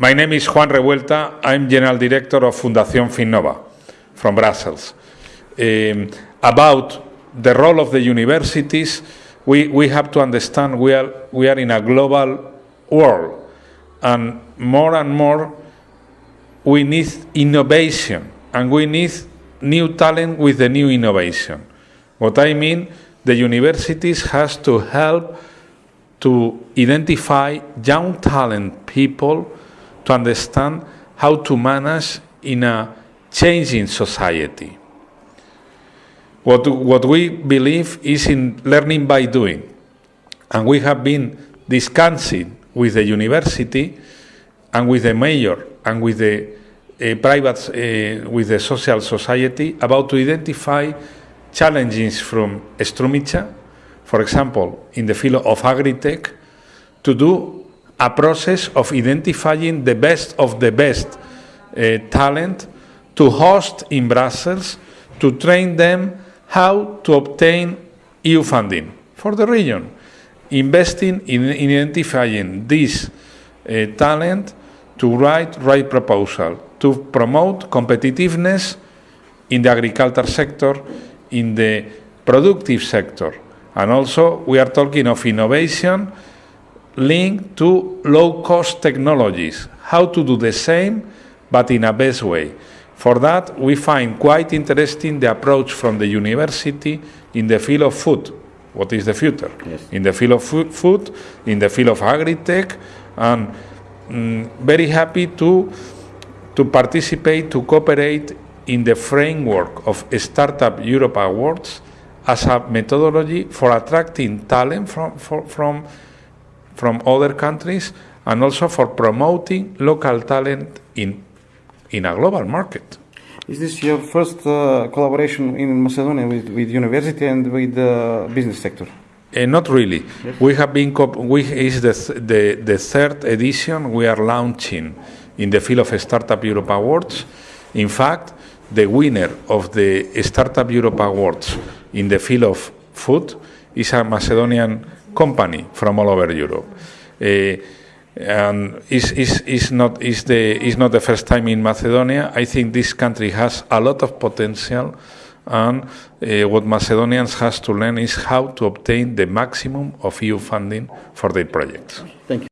My name is Juan Revuelta. I'm General Director of Fundación Finnova from Brussels. Um, about the role of the universities, we, we have to understand we are, we are in a global world, and more and more we need innovation, and we need new talent with the new innovation. What I mean, the universities has to help to identify young talent people to understand how to manage in a changing society. What, what we believe is in learning by doing. And we have been discussing with the university and with the mayor and with the uh, private, uh, with the social society about to identify challenges from Strumica, for example, in the field of agri-tech, to do a process of identifying the best of the best uh, talent to host in Brussels, to train them how to obtain EU funding for the region, investing in, in identifying this uh, talent to write right proposal, to promote competitiveness in the agriculture sector, in the productive sector. And also we are talking of innovation linked to low-cost technologies, how to do the same but in a best way. For that, we find quite interesting the approach from the university in the field of food. What is the future? Yes. In the field of food, in the field of agri-tech, and mm, very happy to to participate, to cooperate in the framework of Startup Europe Awards as a methodology for attracting talent from, for, from, from other countries and also for promoting local talent in, in a global market. Is this your first uh, collaboration in Macedonia with, with university and with the business sector? Uh, not really. We have been. We is the, th- the the third edition we are launching in the field of Startup Europe Awards. In fact, the winner of the Startup Europe Awards in the field of food is a Macedonian company from all over Europe. Uh, and is not is the not the first time in Macedonia. I think this country has a lot of potential, and uh, what Macedonians has to learn is how to obtain the maximum of EU funding for their projects. Thank you.